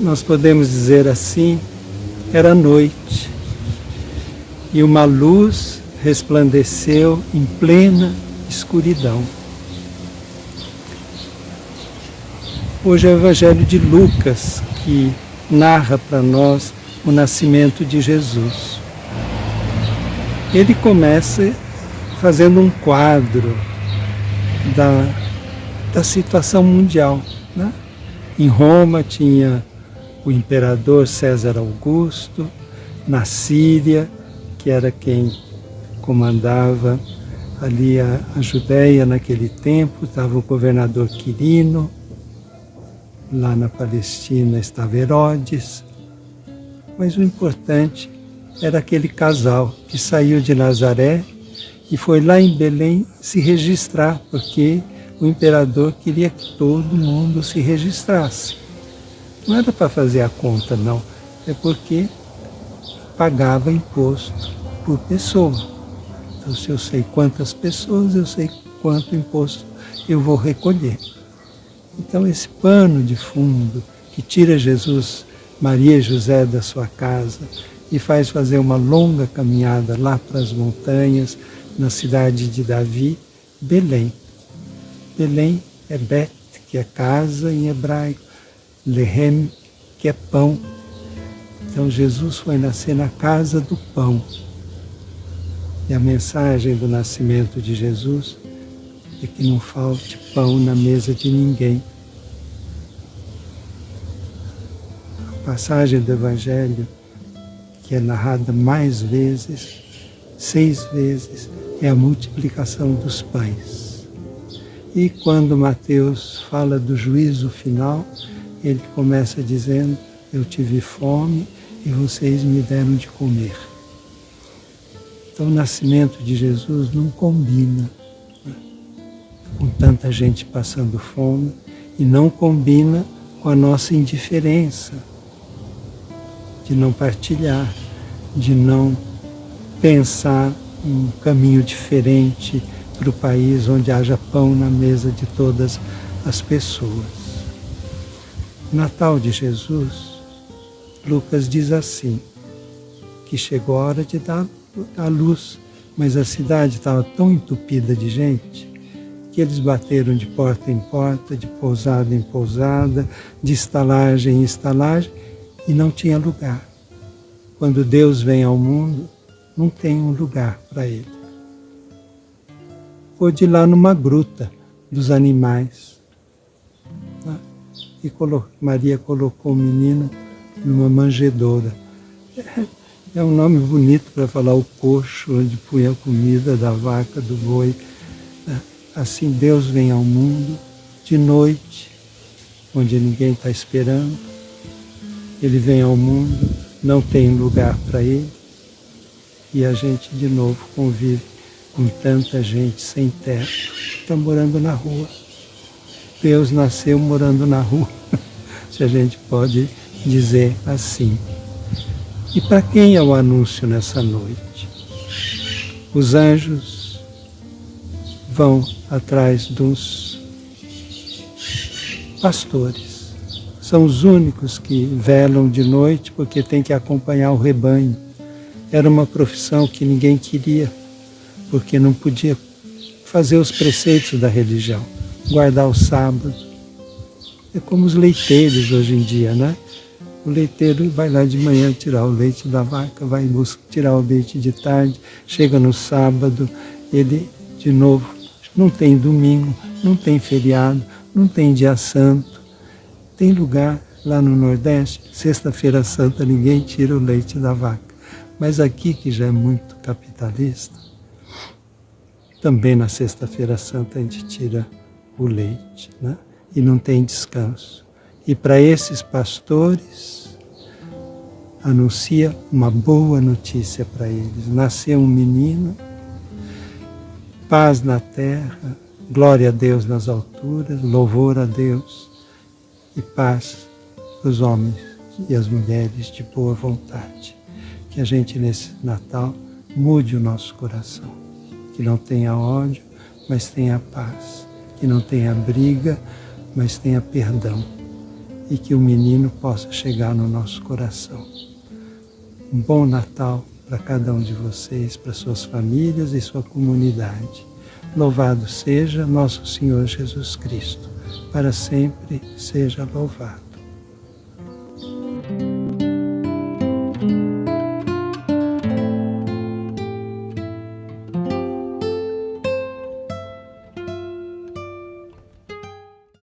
nós podemos dizer assim, era noite e uma luz resplandeceu em plena escuridão. Hoje é o Evangelho de Lucas que narra para nós o nascimento de Jesus. Ele começa fazendo um quadro da, da situação mundial. Né? Em Roma tinha o imperador César Augusto, na Síria, que era quem comandava ali a, a Judéia naquele tempo, estava o governador Quirino, lá na Palestina estava Herodes, mas o importante era aquele casal que saiu de Nazaré e foi lá em Belém se registrar, porque o imperador queria que todo mundo se registrasse. Não era para fazer a conta, não, é porque pagava imposto por pessoa. Então, se eu sei quantas pessoas, eu sei quanto imposto eu vou recolher. Então, esse pano de fundo que tira Jesus, Maria e José da sua casa e faz fazer uma longa caminhada lá para as montanhas, na cidade de Davi, Belém. Belém é Bet, que é casa em hebraico, Lehem, que é pão. Então Jesus foi nascer na casa do pão. E a mensagem do nascimento de Jesus é que não falte pão na mesa de ninguém. A passagem do Evangelho, que é narrada mais vezes, seis vezes, é a multiplicação dos pães. E quando Mateus fala do juízo final, ele começa dizendo, eu tive fome e vocês me deram de comer. Então o nascimento de Jesus não combina né, com tanta gente passando fome e não combina com a nossa indiferença de não partilhar, de não pensar um caminho diferente para o país onde haja pão na mesa de todas as pessoas. Natal de Jesus, Lucas diz assim, que chegou a hora de dar a luz, mas a cidade estava tão entupida de gente que eles bateram de porta em porta, de pousada em pousada, de estalagem em estalagem, e não tinha lugar. Quando Deus vem ao mundo, não tem um lugar para ele. Pôde ir lá numa gruta dos animais. Tá? E Maria colocou o menino numa manjedoura. É um nome bonito para falar o coxo, onde punha a comida da vaca, do boi. Tá? Assim Deus vem ao mundo de noite, onde ninguém está esperando. Ele vem ao mundo, não tem lugar para ele e a gente de novo convive com tanta gente sem teto, está morando na rua. Deus nasceu morando na rua, se a gente pode dizer assim. E para quem é o anúncio nessa noite? Os anjos vão atrás dos pastores. São os únicos que velam de noite porque tem que acompanhar o rebanho era uma profissão que ninguém queria, porque não podia fazer os preceitos da religião, guardar o sábado. É como os leiteiros hoje em dia, né? O leiteiro vai lá de manhã tirar o leite da vaca, vai tirar o leite de tarde, chega no sábado, ele de novo não tem domingo, não tem feriado, não tem dia santo. Tem lugar lá no Nordeste, sexta-feira santa, ninguém tira o leite da vaca. Mas aqui, que já é muito capitalista, também na Sexta-feira Santa a gente tira o leite, né? e não tem descanso. E para esses pastores, anuncia uma boa notícia para eles. Nasceu um menino, paz na terra, glória a Deus nas alturas, louvor a Deus e paz os homens e as mulheres de boa vontade que a gente nesse Natal mude o nosso coração, que não tenha ódio, mas tenha paz, que não tenha briga, mas tenha perdão, e que o menino possa chegar no nosso coração. Um bom Natal para cada um de vocês, para suas famílias e sua comunidade. Louvado seja nosso Senhor Jesus Cristo, para sempre seja louvado.